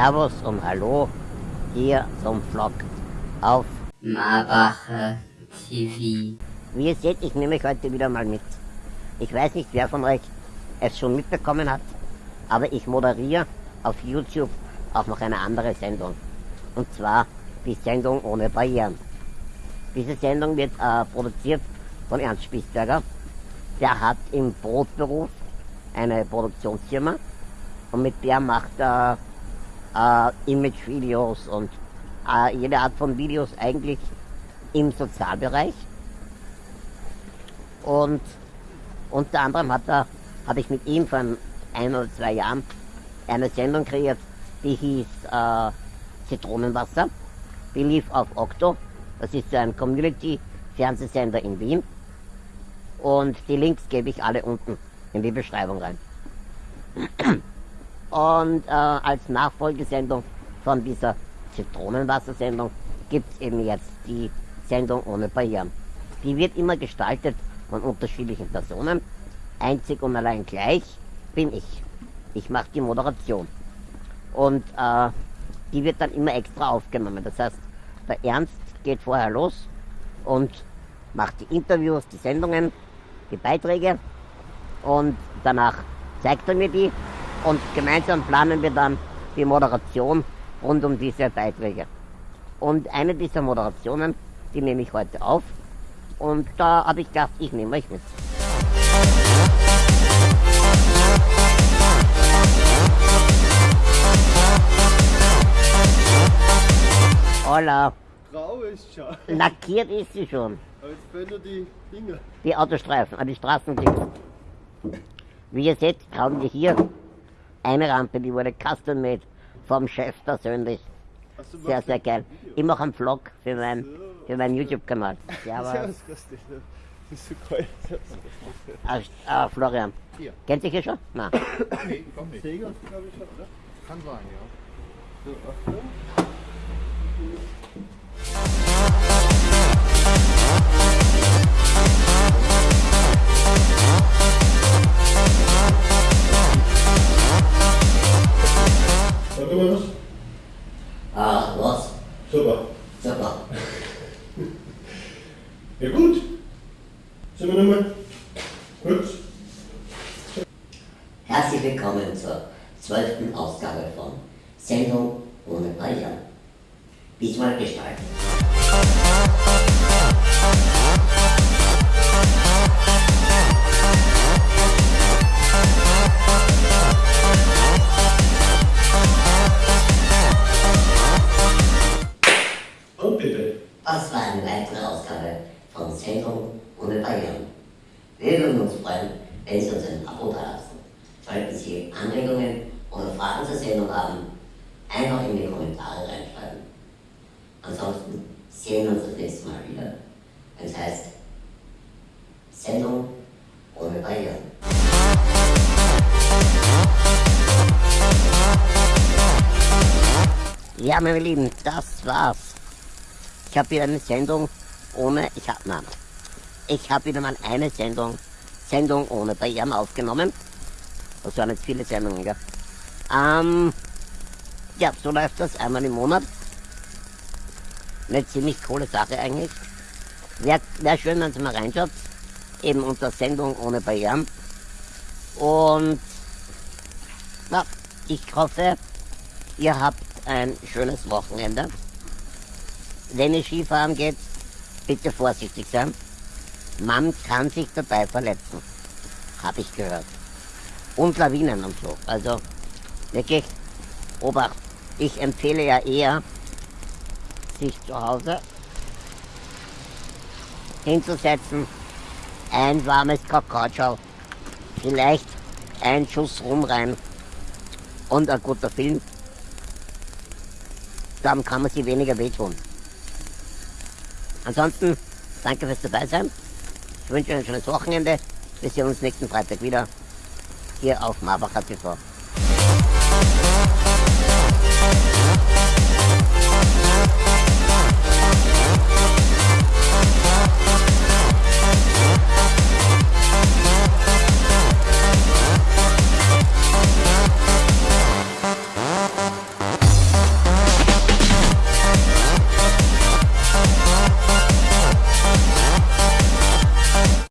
Servus und Hallo hier zum Vlog auf Marbacher TV. Wie ihr seht, ich nehme euch heute wieder mal mit. Ich weiß nicht, wer von euch es schon mitbekommen hat, aber ich moderiere auf YouTube auch noch eine andere Sendung. Und zwar die Sendung ohne Barrieren. Diese Sendung wird äh, produziert von Ernst Spiesberger. Der hat im Brotberuf eine Produktionsfirma und mit der macht er äh, Image-Videos und äh, jede Art von Videos eigentlich im Sozialbereich. Und unter anderem hat er, habe ich mit ihm vor ein oder zwei Jahren eine Sendung kreiert, die hieß äh, Zitronenwasser. Die lief auf Okto. Das ist ein Community-Fernsehsender in Wien. Und die Links gebe ich alle unten in die Beschreibung rein. Und äh, als Nachfolgesendung von dieser Zitronenwassersendung gibt es eben jetzt die Sendung ohne Barrieren. Die wird immer gestaltet von unterschiedlichen Personen. Einzig und allein gleich bin ich. Ich mache die Moderation. Und äh, die wird dann immer extra aufgenommen. Das heißt, der Ernst geht vorher los und macht die Interviews, die Sendungen, die Beiträge und danach zeigt er mir die und gemeinsam planen wir dann die Moderation rund um diese Beiträge. Und eine dieser Moderationen, die nehme ich heute auf und da habe ich gedacht, ich nehme euch mit. Hola. Grau ist schon. Lackiert ist sie schon. Aber jetzt fehlen nur die Dinger. Die Autostreifen, äh, die Straßendings. Wie ihr seht, haben wir hier eine Rampe, die wurde custom made vom Chef persönlich. Du Sehr, sehr geil. Ich mache einen Vlog für, mein, für meinen YouTube-Kanal. Servus. Servus, Christi. Das ist so kalt. Servus, Ah, ah, Florian. Hier. Kennt ihr hier schon? Nein. Nee, komm nicht. Segel, glaube ich schon, oder? Kann sein, ja. So, Achtung. Warte mal was. Ah, was? Super. Super. Ja gut. Sind wir nochmal kurz? Herzlich willkommen zur zwölften Ausgabe von Sendung ohne Barrieren. Diesmal gestaltet. Ausgabe von Sendung ohne Barrieren. Wir würden uns freuen, wenn Sie uns ein Abo dalassen. Sollten Sie Anregungen oder Fragen zur Sendung haben, einfach in die Kommentare reinschreiben. Ansonsten sehen wir uns das nächste Mal wieder, wenn es heißt Sendung ohne Barrieren. Ja, meine Lieben, das war's. Ich habe wieder eine Sendung ohne, ich habe, nein, ich habe wieder mal eine Sendung, Sendung ohne Barrieren aufgenommen. Das waren jetzt viele Sendungen, gell? Ähm, ja, so läuft das einmal im Monat. Eine ziemlich coole Sache eigentlich. Wäre wär schön, wenn Sie mal reinschaut. Eben unter Sendung ohne Barrieren. Und, na, ich hoffe, ihr habt ein schönes Wochenende. Wenn ihr Skifahren geht, bitte vorsichtig sein. Man kann sich dabei verletzen. Habe ich gehört. Und Lawinen und so. Also wirklich, Obacht. Ich empfehle ja eher, sich zu Hause hinzusetzen, ein warmes Kakaoschau, vielleicht ein Schuss rum rein und ein guter Film. Dann kann man sich weniger wehtun. Ansonsten, danke fürs dabei sein. Ich wünsche euch ein schönes Wochenende. Wir sehen uns nächsten Freitag wieder hier auf Marbacher TV.